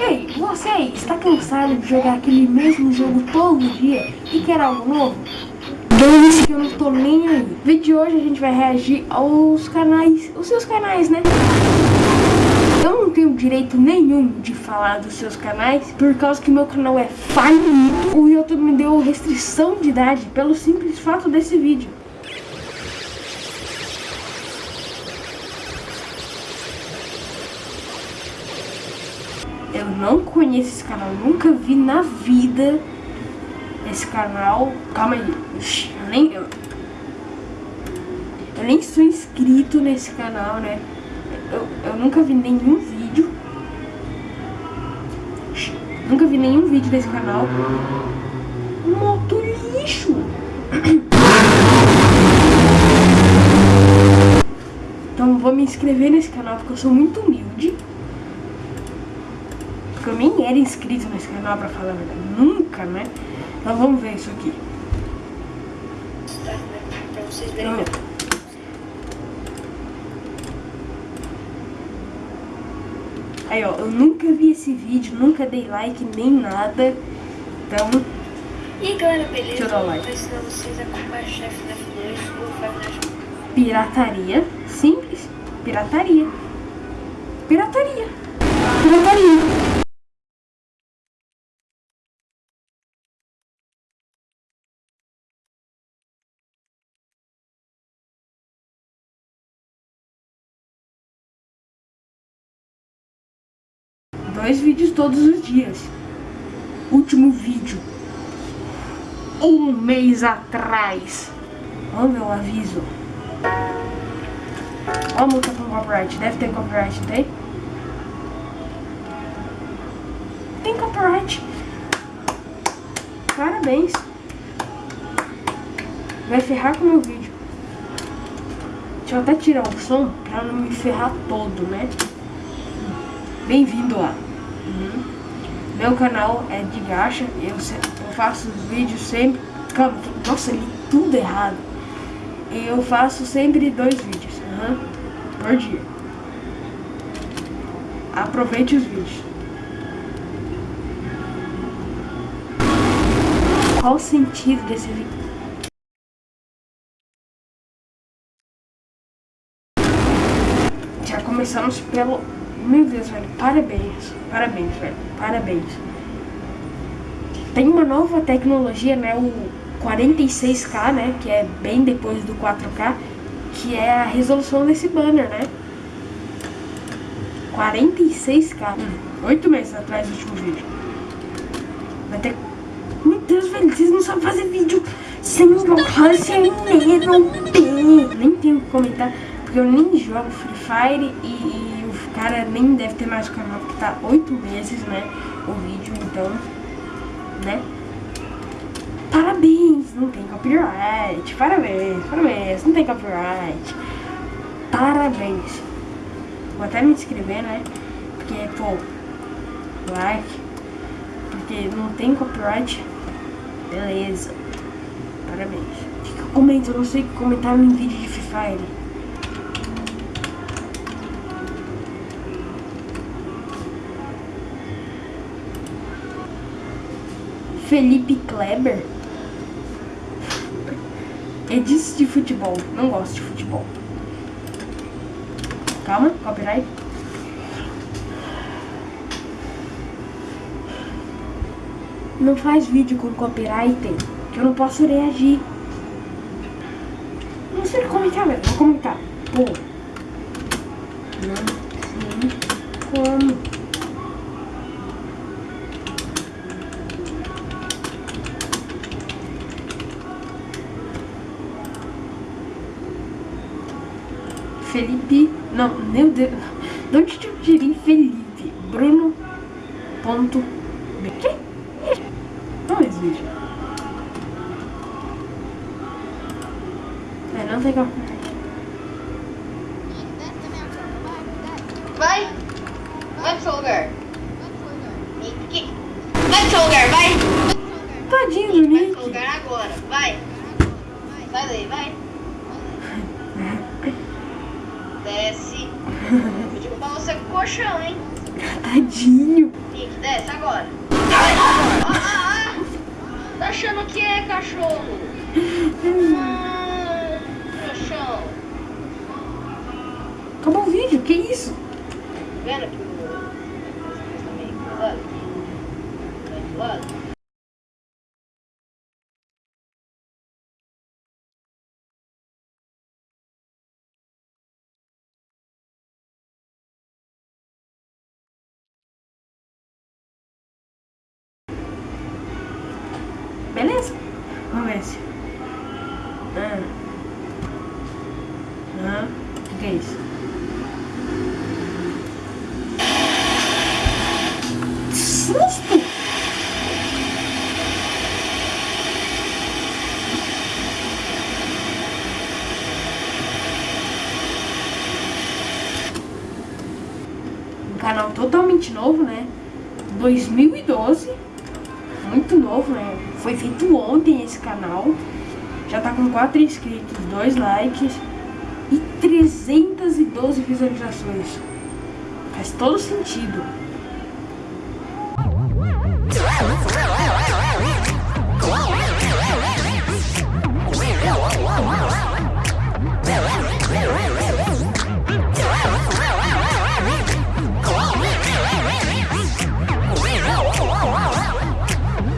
Ei, você aí, está cansado de jogar aquele mesmo jogo todo dia e quer algo novo? Dane-se que eu não tô nem aí. No vídeo de hoje a gente vai reagir aos canais, os seus canais, né? Eu não tenho direito nenhum de falar dos seus canais, por causa que meu canal é falido. O YouTube me deu restrição de idade pelo simples fato desse vídeo. Não conheço esse canal, nunca vi na vida esse canal. Calma aí, eu nem, eu, nem sou inscrito nesse canal, né? Eu, eu nunca vi nenhum vídeo. Nunca vi nenhum vídeo desse canal. Moto lixo! Então vou me inscrever nesse canal porque eu sou muito humilde. Era inscrito nesse canal pra falar a verdade. Nunca, né? Então vamos ver isso aqui. Pra vocês verem. Então, Aí, ó, eu nunca vi esse vídeo, nunca dei like nem nada. Então, E aí galera, beleza? Deixa eu dar um like. Vou ensinar vocês a comprar chefe da F2 ou Five Nights pirataria. Simples. Pirataria. Pirataria. Pirataria. Dois vídeos todos os dias. Último vídeo. Um mês atrás. Ver o aviso. Ó a multa com copyright. Deve ter copyright, tem? Tem copyright. Parabéns. Vai ferrar com o meu vídeo. Deixa eu até tirar o som pra não me ferrar todo, né? Bem-vindo lá. Uhum. Meu canal é de gacha. Eu, eu faço vídeos sempre. Calma, nossa, li tudo errado. Eu faço sempre dois vídeos aham, por dia. Aproveite os vídeos. Qual o sentido desse vídeo? Já começamos pelo. Meu Deus, velho, parabéns. Parabéns, velho, parabéns. Tem uma nova tecnologia, né? O 46K, né? Que é bem depois do 4K, que é a resolução desse banner, né? 46K. Hum, Oito meses atrás do último vídeo. Vai ter. Meu Deus, velho, vocês não sabem fazer vídeo sem alcance não tem. Nem tenho que comentar, porque eu nem jogo Free Fire e, cara nem deve ter mais canal, porque tá oito meses, né? O vídeo, então, né? Parabéns, não tem copyright. Parabéns, parabéns, não tem copyright. Parabéns. Vou até me inscrever, né? Porque, pô, like. Porque não tem copyright. Beleza. Parabéns. Que eu não sei comentar em vídeo de Free Fire. Felipe Kleber. É disso de futebol. Não gosto de futebol. Calma, copyright. Não faz vídeo com copyright, que eu não posso reagir. Não sei comentar, velho. Vou comentar. Pô. Não sei como. Felipe. Não, meu Deus. De onde eu tirei Felipe? Bruno. Ponto. Que? Não vídeo. É, não tem como. Vai! Vai pro seu lugar. Nick. Vai pro seu lugar, vai! Tadinho do Vai pro Nick. seu lugar agora, vai! Sai daí, vai! Desce. Vou derrubar você com o colchão, hein? Tadinho. Nick. agora. Ah, ah, ah. Tá achando que é cachorro? Ah, trouxão. Acabou o vídeo, que isso? Vendo que Beleza? Vamos ver se. Ah. Ah. O que é isso? Susto! Um canal totalmente novo, né? 2012 muito novo, né? Foi feito ontem esse canal. Já tá com 4 inscritos, 2 likes e 312 visualizações. Faz todo sentido.